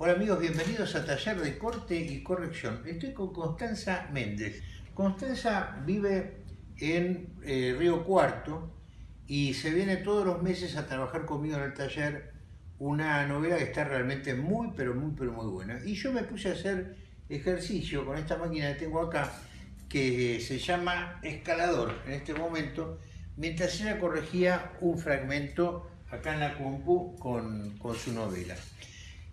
Hola amigos, bienvenidos a Taller de Corte y Corrección. Estoy con Constanza Méndez. Constanza vive en eh, Río Cuarto y se viene todos los meses a trabajar conmigo en el taller una novela que está realmente muy, pero muy, pero muy buena. Y yo me puse a hacer ejercicio con esta máquina que tengo acá, que se llama escalador en este momento, mientras ella corregía un fragmento acá en la compu con, con su novela.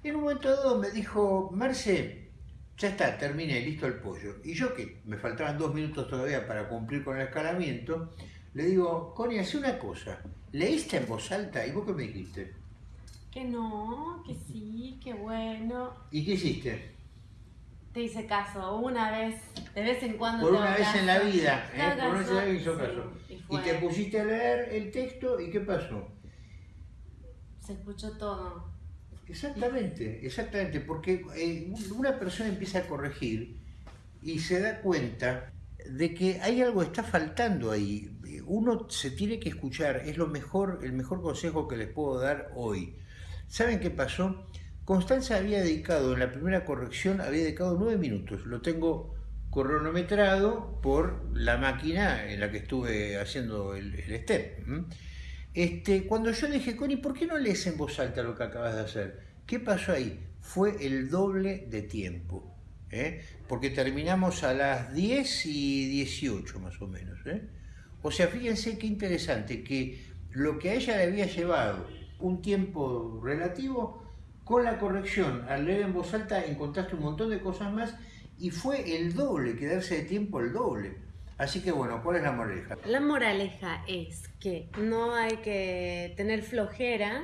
En un momento dado me dijo, Marce, ya está, terminé, listo el pollo. Y yo que me faltaban dos minutos todavía para cumplir con el escalamiento, le digo, Connie, hace una cosa, ¿leíste en voz alta? ¿Y vos qué me dijiste? Que no, que sí, que bueno. ¿Y qué hiciste? Te hice caso, una vez, de vez en cuando. Por te una vez en la vida, ¿eh? por una vez en la vida caso, hizo sí, caso. y Y te pusiste a leer el texto y ¿qué pasó? Se escuchó todo. Exactamente, exactamente, porque eh, una persona empieza a corregir y se da cuenta de que hay algo que está faltando ahí. Uno se tiene que escuchar, es lo mejor, el mejor consejo que les puedo dar hoy. ¿Saben qué pasó? Constanza había dedicado, en la primera corrección, había dedicado nueve minutos. Lo tengo cronometrado por la máquina en la que estuve haciendo el, el step. Este, cuando yo le dije, Connie, ¿por qué no lees en voz alta lo que acabas de hacer? ¿Qué pasó ahí? Fue el doble de tiempo. ¿eh? Porque terminamos a las 10 y 18 más o menos. ¿eh? O sea, fíjense qué interesante que lo que a ella le había llevado un tiempo relativo, con la corrección, al leer en voz alta encontraste un montón de cosas más y fue el doble, quedarse de tiempo el doble. Así que bueno, ¿cuál es la moraleja? La moraleja es que no hay que tener flojera,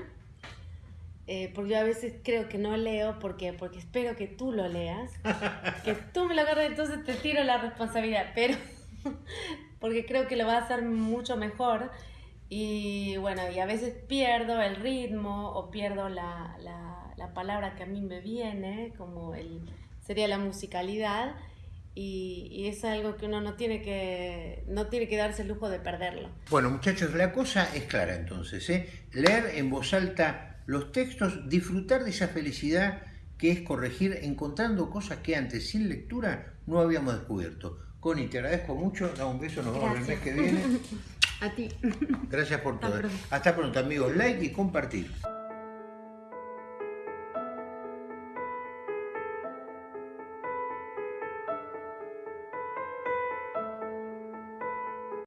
eh, porque yo a veces creo que no leo porque, porque espero que tú lo leas, que tú me lo agarres, entonces te tiro la responsabilidad, pero porque creo que lo va a hacer mucho mejor. Y bueno, y a veces pierdo el ritmo o pierdo la, la, la palabra que a mí me viene, como el, sería la musicalidad. Y, y es algo que uno no tiene que, no tiene que darse el lujo de perderlo. Bueno, muchachos, la cosa es clara entonces, ¿eh? Leer en voz alta los textos, disfrutar de esa felicidad que es corregir encontrando cosas que antes sin lectura no habíamos descubierto. Connie, te agradezco mucho, da un beso, nos vemos el mes que viene. A ti. Gracias por Hasta todo. pronto. Hasta pronto amigos, like y compartir.